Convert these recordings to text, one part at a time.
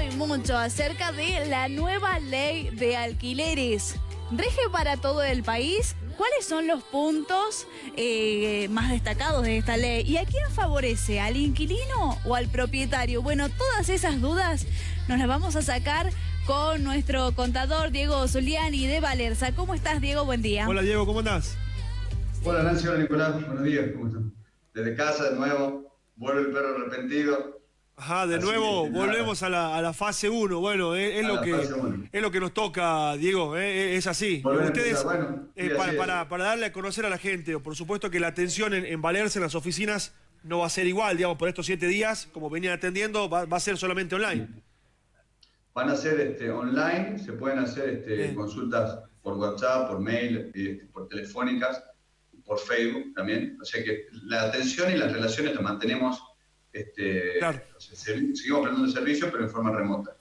mucho y mucho acerca de la nueva ley de alquileres. ¿Rige para todo el país? ¿Cuáles son los puntos eh, más destacados de esta ley? ¿Y a quién favorece? ¿Al inquilino o al propietario? Bueno, todas esas dudas nos las vamos a sacar con nuestro contador Diego Zuliani de Valerza. ¿Cómo estás, Diego? Buen día. Hola, Diego, ¿cómo andás? Hola, Nancy, hola, Nicolás. Buenos días, ¿cómo están? Desde casa, de nuevo, vuelve el perro arrepentido. Ajá, de nuevo volvemos a la, fase 1. Bueno, es, lo que, es lo que nos toca, Diego, eh, es así. Ustedes, eh, para, darle a conocer a la gente, por supuesto que la atención en, Valerse en las oficinas no va a ser igual, digamos, por estos siete días, como venían atendiendo, va, a ser solamente online. Van a ser este, online, se pueden hacer este, consultas por WhatsApp, por mail, este, por telefónicas, por Facebook también. O sea que la atención y las relaciones las mantenemos este, seguimos prestando el servicio, pero en forma remota.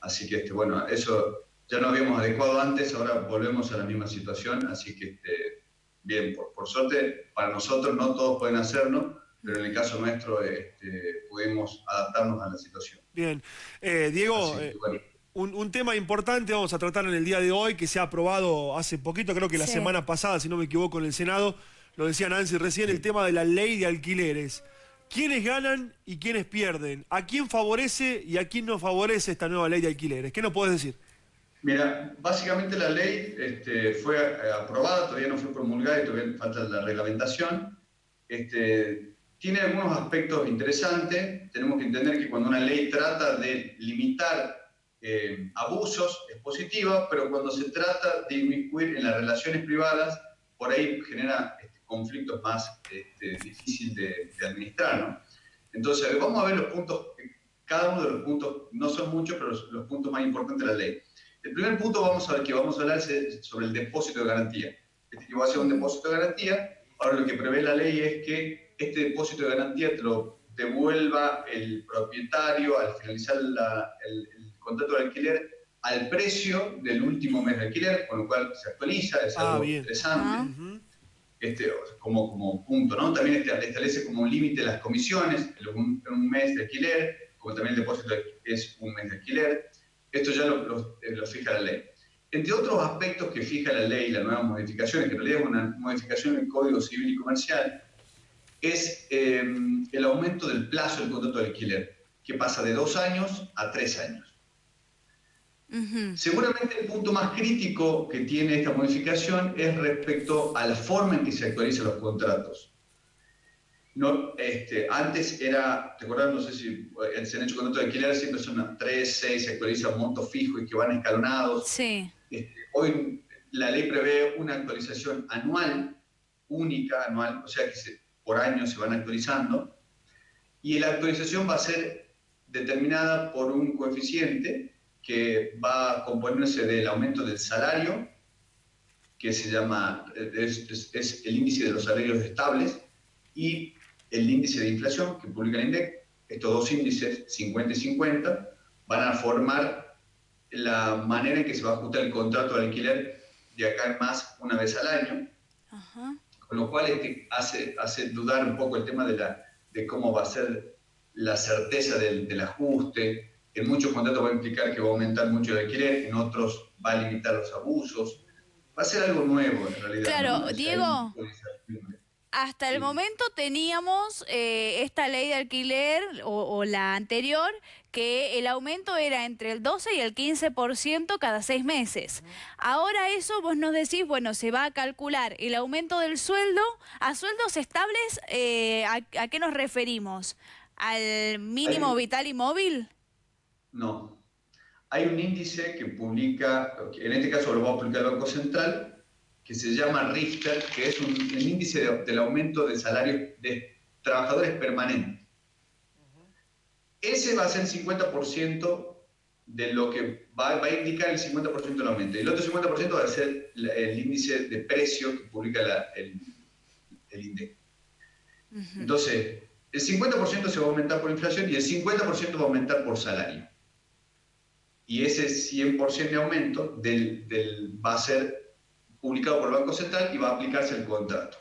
Así que, este, bueno, eso ya no habíamos adecuado antes, ahora volvemos a la misma situación, así que, este, bien, por, suerte, para nosotros no todos pueden hacerlo, pero en el caso nuestro este, pudimos adaptarnos a la situación. Bien, eh, Diego... Eh, un, tema importante vamos a tratar en el día de hoy, que se ha aprobado hace poquito, creo que la semana pasada, si no me equivoco, en el Senado, lo decía Nancy recién, el tema de la ley de alquileres. ¿Quiénes ganan y quiénes pierden? ¿A quién favorece y a quién no favorece esta nueva ley de alquileres? ¿Qué nos puedes decir? Mira, básicamente la ley este, fue eh, aprobada, todavía no fue promulgada y todavía falta la reglamentación. Este, tiene algunos aspectos interesantes. Tenemos que entender que cuando una ley trata de limitar eh, abusos es positiva, pero cuando se trata de inmiscuir en las relaciones privadas, por ahí genera conflictos más este, difíciles de, administrar. ¿no? Entonces, vamos a ver los puntos, cada uno de los puntos, no son muchos, pero los, puntos más importantes de la ley. El primer punto vamos a ver, que vamos a hablar es sobre el depósito de garantía. Este que va a ser un depósito de garantía, ahora lo que prevé la ley es que este depósito de garantía te lo devuelva el propietario al finalizar el, contrato de alquiler al precio del último mes de alquiler, con lo cual se actualiza, es ah, algo interesante. Ah este, como, como punto, ¿no? También este, establece como un límite las comisiones, un, un, mes de alquiler, como también el depósito es un mes de alquiler. Esto ya lo, eh, lo, fija la ley. Entre otros aspectos que fija la ley, la nueva modificación, que en realidad es una modificación del Código Civil y Comercial, es em, el aumento del plazo del contrato de alquiler, que pasa de dos años a tres años. Seguramente el punto más crítico que tiene esta modificación es respecto a la forma en que se actualizan los contratos. No, este, antes era, ¿te acuerdas? No sé si eh, se han hecho contratos de alquiler, siempre son 3, 6, se actualizan montos fijos y que van escalonados. Sí. Este, hoy la ley prevé una actualización anual, única, anual, o sea que por año se van actualizando, y la actualización va a ser determinada por un coeficiente que va a componerse del aumento del salario, que se llama, es, el índice de los salarios estables, y el índice de inflación que publica el INDEC. Estos dos índices, 50 y 50, van a formar la manera en que se va a ajustar el contrato de alquiler de acá en más una vez al año. Con lo cual este hace, hace dudar un poco el tema de, la, de cómo va a ser la certeza del, del ajuste, en muchos contratos va a implicar que va a aumentar mucho el alquiler, en otros va a limitar los abusos. Va a ser algo nuevo en realidad. Claro, Diego. Hasta el momento teníamos eh, esta ley de alquiler o, la anterior que el aumento era entre el 12 y el 15% cada seis meses. Ahora eso vos nos decís, bueno, se va a calcular el aumento del sueldo a sueldos estables, eh, a, qué nos referimos? ¿Al mínimo vital y móvil? No. Hay un índice que publica, en este caso lo va a publicar el Banco Central, que se llama Richter, que es un, el índice del aumento de salarios de trabajadores permanentes. Ese va a ser el 50% de lo que va, a indicar el 50% del aumento. Y el otro 50% va a ser el índice de precio que publica el, el INDEC. Entonces, el 50% se va a aumentar por inflación y el 50% va a aumentar por salario y ese 100% de aumento del, va a ser publicado por el Banco Central y va a aplicarse el contrato.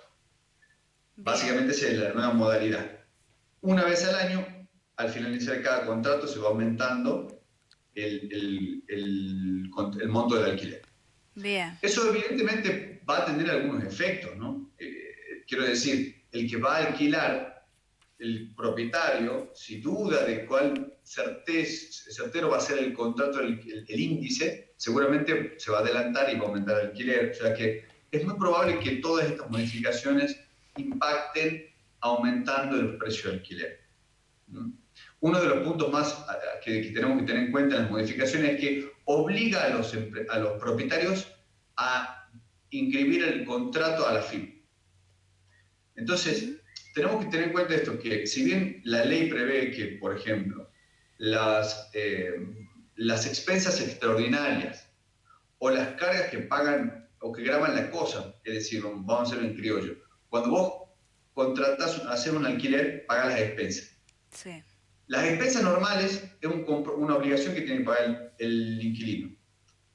Básicamente esa es la nueva modalidad. Una vez al año, al finalizar cada contrato, se va aumentando el, el, el, monto del alquiler. Bien. Eso evidentemente va a tener algunos efectos, ¿no? Eh, quiero decir, el que va a alquilar, el propietario, si duda de cuál certez, certero va a ser el contrato, el, el, índice, seguramente se va a adelantar y va a aumentar el alquiler. O sea que es muy probable que todas estas modificaciones impacten aumentando el precio del alquiler. Uno de los puntos más que, tenemos que tener en cuenta en las modificaciones es que obliga a los, a los propietarios a inscribir el contrato a la FIP. Entonces, tenemos que tener en cuenta esto, que si bien la ley prevé que, por ejemplo, las, eh, las expensas extraordinarias o las cargas que pagan o que graban la cosa, es decir, vamos a hacerlo en criollo, cuando vos contratás, hacer un alquiler, pagas las expensas. Sí. Las expensas normales es una obligación que tiene que pagar el, inquilino.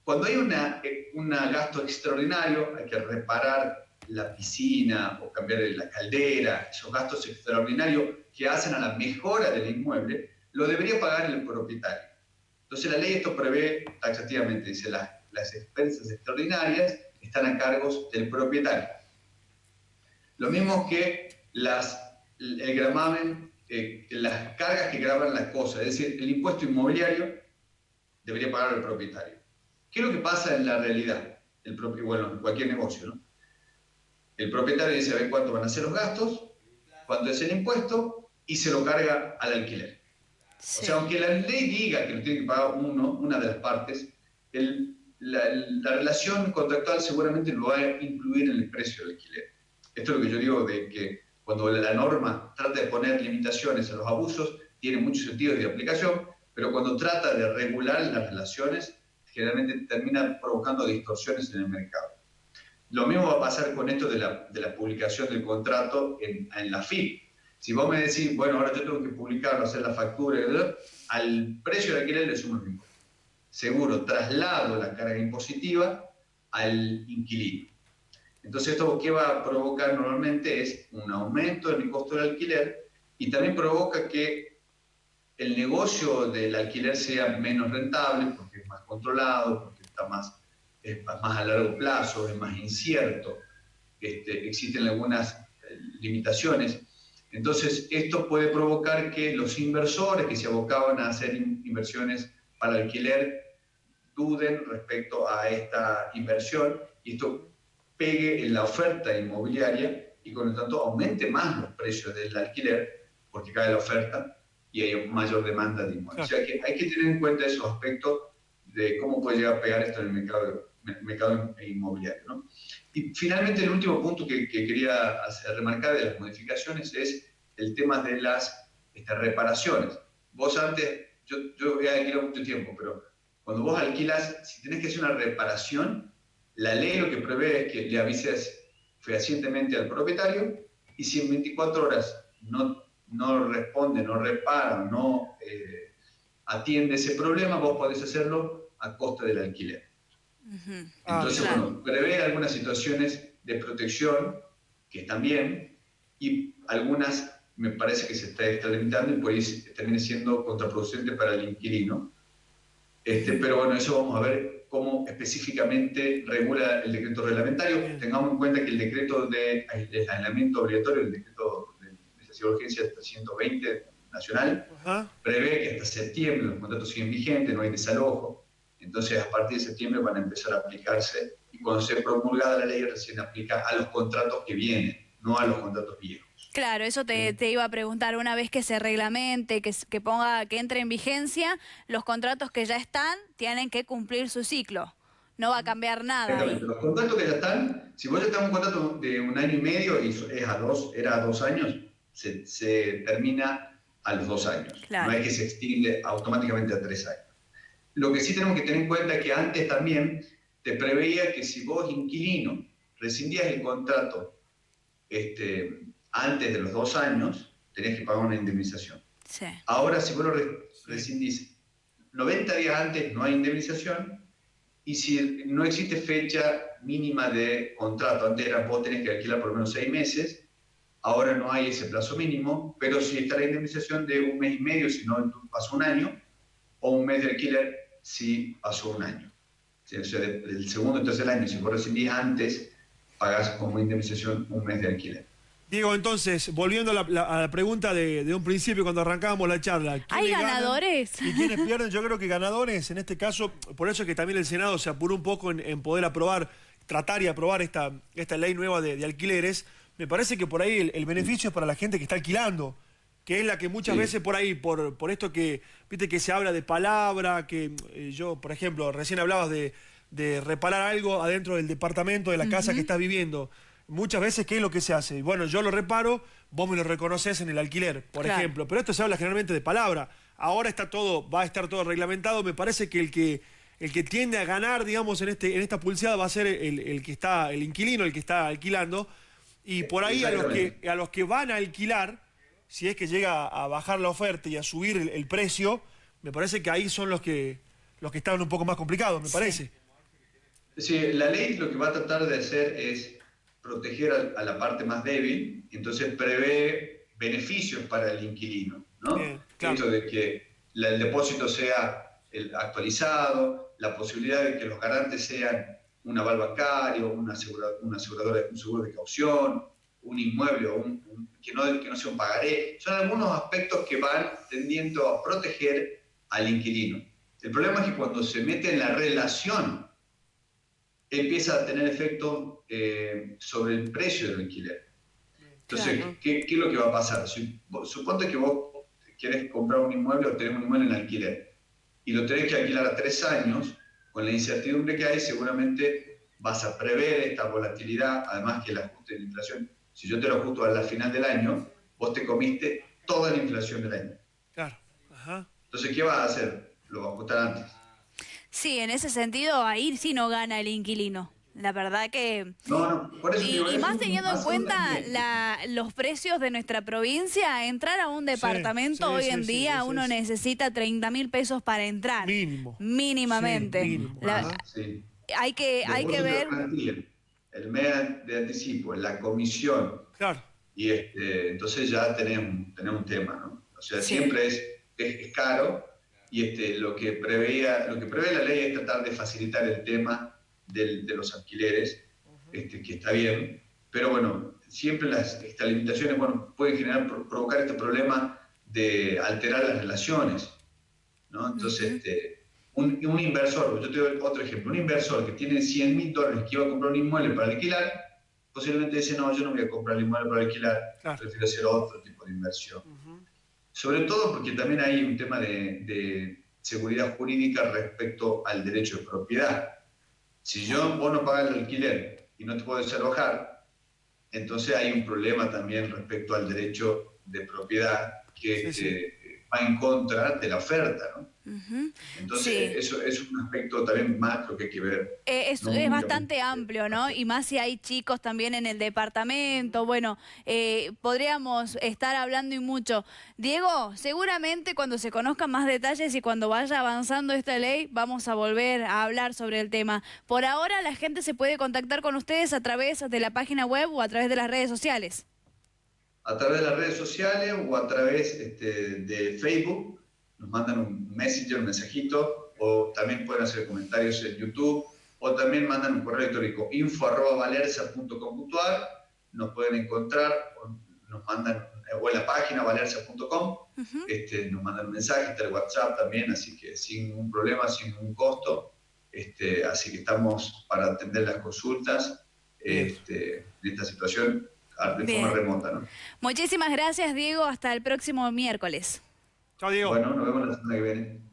Cuando hay un eh, gasto extraordinario, hay que reparar la piscina o cambiar la caldera, esos gastos extraordinarios que hacen a la mejora del inmueble, lo debería pagar el propietario. Entonces la ley esto prevé taxativamente, dice las, las expensas extraordinarias están a cargos del propietario. Lo mismo que las, el gramamen, eh, las cargas que graban las cosas, es decir, el impuesto inmobiliario debería pagar el propietario. ¿Qué es lo que pasa en la realidad? El propio, bueno, en cualquier negocio, ¿no? El propietario dice a ver cuánto van a ser los gastos, cuánto es el impuesto y se lo carga al alquiler. O sea, aunque la ley diga que lo tiene que pagar uno, una de las partes, la, la, relación contractual seguramente lo va a incluir en el precio del alquiler. Esto es lo que yo digo de que cuando la norma trata de poner limitaciones a los abusos, tiene muchos sentidos de aplicación, pero cuando trata de regular las relaciones, generalmente termina provocando distorsiones en el mercado. Lo mismo va a pasar con esto de la, de la publicación del contrato en, en, la FIP. Si vos me decís, bueno, ahora yo tengo que publicarlo, hacer la factura, al precio de alquiler le sumo el impuesto. Seguro, traslado la carga impositiva al inquilino. Entonces, esto qué va a provocar normalmente es un aumento en el costo del alquiler y también provoca que el negocio del alquiler sea menos rentable porque es más controlado, porque está más es más a largo plazo, es más incierto, este, existen algunas eh, limitaciones. Entonces, esto puede provocar que los inversores que se abocaban a hacer inversiones para alquiler duden respecto a esta inversión y esto pegue en la oferta inmobiliaria y con lo tanto aumente más los precios del alquiler porque cae la oferta y hay mayor demanda de inmuebles. O sea que hay que tener en cuenta esos aspectos de cómo puede llegar a pegar esto en el mercado mercado inmobiliario. ¿no? Y finalmente el último punto que, quería hacer, remarcar de las modificaciones es el tema de las estas reparaciones. Vos antes, yo, yo he alquilado mucho tiempo, pero cuando vos alquilas, si tenés que hacer una reparación, la ley lo que prevé es que le avises fehacientemente al propietario y si en 24 horas no, no responde, no repara, no eh, atiende ese problema, vos podés hacerlo a costa del alquiler. Ah, Entonces, bueno, prevé algunas situaciones de protección que están bien y algunas me parece que se está extralimitando y puede termine siendo contraproducente para el inquilino. Este, pero bueno, eso vamos a ver cómo específicamente regula el decreto reglamentario. Tengamos en cuenta que el decreto de aislamiento obligatorio, el decreto de necesidad de urgencia 320 nacional, prevé que hasta septiembre los contratos siguen vigentes, no hay desalojo. Entonces, a partir de septiembre van a empezar a aplicarse y cuando se promulgada la ley recién aplica a los contratos que vienen, no a los contratos viejos. Claro, eso te, iba a preguntar, una vez que se reglamente, que, que, ponga, que entre en vigencia, los contratos que ya están tienen que cumplir su ciclo. No va a cambiar nada. Los contratos que ya están, si vos ya estás un contrato de un año y medio y es a dos, era a dos años, se, termina a los dos años. No es que se extiende automáticamente a tres años. Lo que sí tenemos que tener en cuenta es que antes también te preveía que si vos, inquilino, rescindías el contrato este, antes de los dos años, tenías que pagar una indemnización. Ahora, si vos lo rescindís 90 días antes, no hay indemnización, y si no existe fecha mínima de contrato, antes era vos tenés que alquilar por lo menos seis meses, ahora no hay ese plazo mínimo, pero si está la indemnización de un mes y medio, si no pasó un año, o un mes de alquiler, si pasó un año. O sea, el segundo y tercer año, si vos recibís antes, pagás como indemnización un mes de alquiler. Diego, entonces, volviendo a la, pregunta de, un principio cuando arrancábamos la charla. ¿Hay ganadores? ¿Y quiénes pierden? Yo creo que ganadores, en este caso, por eso es que también el Senado se apuró un poco en, poder aprobar, tratar y aprobar esta, esta ley nueva de, alquileres. Me parece que por ahí el, beneficio es para la gente que está alquilando, que es la que muchas veces por ahí, por, por esto que, viste, que se habla de palabra, que eh, yo, por ejemplo, recién hablabas de, reparar algo adentro del departamento, de la casa que estás viviendo muchas veces, ¿qué es lo que se hace? Bueno, yo lo reparo, vos me lo reconoces en el alquiler, por ejemplo. Pero esto se habla generalmente de palabra. Ahora está todo, va a estar todo reglamentado. Me parece que el que, el que tiende a ganar, digamos, en, este, en esta pulseada va a ser el, que está, el inquilino, el que está alquilando. Y por ahí a los, que, a los que van a alquilar, si es que llega a bajar la oferta y a subir el, precio, me parece que ahí son los que, los que están un poco más complicados, me parece. Sí, la ley lo que va a tratar de hacer es proteger a, la parte más débil, entonces prevé beneficios para el inquilino, ¿no? de que el depósito sea el actualizado, la posibilidad de que los garantes sean un aval bancario, una, aseguradora, un seguro de caución, un inmueble o que, no, que no sea un pagaré. Son algunos aspectos que van tendiendo a proteger al inquilino. El problema es que cuando se mete en la relación empieza a tener efecto eh, sobre el precio del alquiler. Entonces, ¿qué, es lo que va a pasar? suponte que vos querés comprar un inmueble o tenés un inmueble en alquiler y lo tenés que alquilar a tres años, con la incertidumbre que hay, seguramente vas a prever esta volatilidad, además que el ajuste de la inflación, si yo te lo ajusto a la final del año, vos te comiste toda la inflación del año. Claro. Entonces, ¿qué vas a hacer? Lo vas a ajustar antes. Sí, en ese sentido, ahí sí no gana el inquilino. La verdad que... No, no, por eso y, más teniendo en cuenta los precios de nuestra provincia, entrar a un departamento hoy en día uno necesita 30 mil pesos para entrar. Mínimo. Mínimamente. Mínimo. hay que, hay que ver... El mes de anticipo, la comisión. Claro. Y este, entonces ya tenemos, tenemos un tema, ¿no? O sea, siempre es, es caro y este, lo, que preveía, lo que prevé la ley es tratar de facilitar el tema de los alquileres, este, que está bien, pero bueno, siempre las estas limitaciones bueno, pueden generar, provocar este problema de alterar las relaciones. ¿no? Entonces, este, un, un, inversor, yo te doy otro ejemplo, un inversor que tiene 100 mil dólares que iba a comprar un inmueble para alquilar, posiblemente dice, no, yo no voy a comprar el inmueble para alquilar, prefiero hacer otro tipo de inversión sobre todo porque también hay un tema de, seguridad jurídica respecto al derecho de propiedad. Si yo, vos no pagas el alquiler y no te puedes alojar, entonces hay un problema también respecto al derecho de propiedad que eh, va en contra de la oferta. ¿no? Entonces, eso es un aspecto también macro que hay que ver. Eh, es, bastante amplio, ¿no? Y más si hay chicos también en el departamento. Bueno, eh, podríamos estar hablando y mucho. Diego, seguramente cuando se conozcan más detalles y cuando vaya avanzando esta ley, vamos a volver a hablar sobre el tema. Por ahora, la gente se puede contactar con ustedes a través de la página web o a través de las redes sociales. A través de las redes sociales o a través este, de Facebook nos mandan un messenger, un mensajito, o también pueden hacer comentarios en YouTube, o también mandan un correo electrónico info.valerza.com.ar, nos pueden encontrar, o nos mandan, o en la página valerza.com, este, nos mandan un mensaje, está el WhatsApp también, así que sin ningún problema, sin ningún costo, este, así que estamos para atender las consultas este, en esta situación de forma remota. ¿no? Muchísimas gracias, Diego. Hasta el próximo miércoles. Chao, Diego. Bueno, nos vemos la semana que viene.